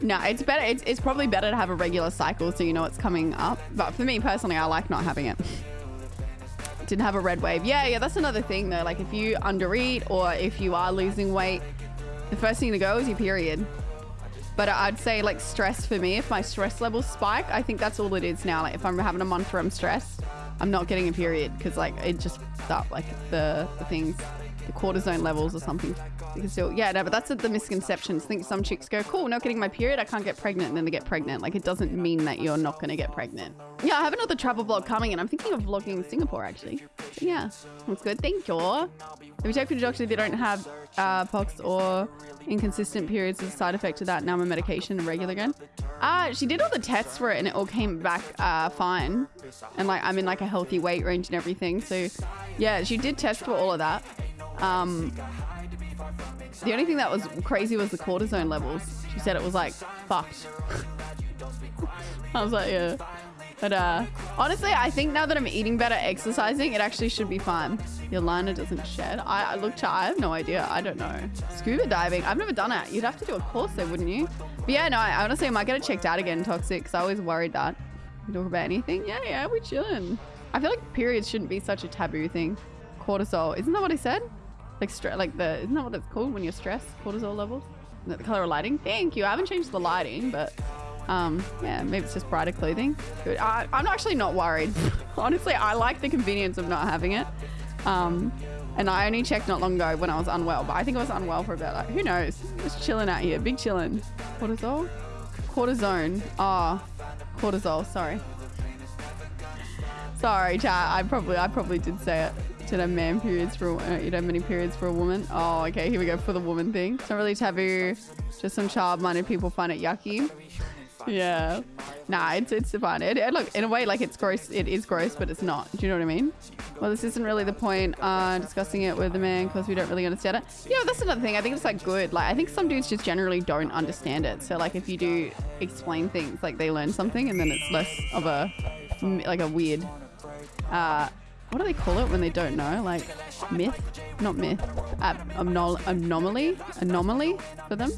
No, it's better. It's, it's probably better to have a regular cycle so you know it's coming up. But for me personally, I like not having it. Didn't have a red wave. Yeah, yeah, that's another thing though. Like if you undereat or if you are losing weight, the first thing to go is your period. But I'd say like stress for me, if my stress levels spike, I think that's all it is now. Like if I'm having a month where I'm stressed, I'm not getting a period because like it just up like the, the things, the cortisone levels or something. You can still, yeah, no, but that's the misconceptions. Think some chicks go, cool, not getting my period, I can't get pregnant, and then they get pregnant. Like it doesn't mean that you're not going to get pregnant. Yeah, I have another travel vlog coming, and I'm thinking of vlogging Singapore actually. But yeah, that's good. Thank you. Have you checked with your doctor? They don't have uh, PCOS or inconsistent periods as a side effect to that. Now my medication regular again. Uh, she did all the tests for it, and it all came back uh, fine. And like I'm in like a healthy weight range and everything. So yeah, she did test for all of that. Um, the only thing that was crazy was the cortisone levels. She said it was like fucked. I was like, yeah. But uh, honestly, I think now that I'm eating better, exercising, it actually should be fine. Your liner doesn't shed. I, I look, I have no idea. I don't know. Scuba diving. I've never done it. You'd have to do a course though, wouldn't you? But yeah, no, I honestly I might get it checked out again, toxic, because I always worried that. We talk about anything? Yeah, yeah, we're chilling. I feel like periods shouldn't be such a taboo thing. Cortisol. Isn't that what he said? Like, like the, isn't that what it's called when you're stressed? Cortisol levels? The color of lighting? Thank you. I haven't changed the lighting, but um, yeah, maybe it's just brighter clothing. Good. I, am actually not worried. Honestly, I like the convenience of not having it. Um, and I only checked not long ago when I was unwell, but I think I was unwell for about like, who knows? Just chilling out here, big chilling. Cortisol? Cortisone. Ah, oh, cortisol, sorry. Sorry, chat. I probably, I probably did say it. Did have man periods for uh, you know many periods for a woman? Oh, okay. Here we go for the woman thing. It's not really taboo. Just some child-minded people find it yucky. yeah. Nah, it's it's fine. It, it, look, in a way, like it's gross. It is gross, but it's not. Do you know what I mean? Well, this isn't really the point. Uh, discussing it with the man because we don't really understand it. Yeah, that's another thing. I think it's like good. Like I think some dudes just generally don't understand it. So like if you do explain things, like they learn something, and then it's less of a like a weird. Uh, what do they call it when they don't know? Like myth? Not myth. Ab anomaly? Anomaly for them?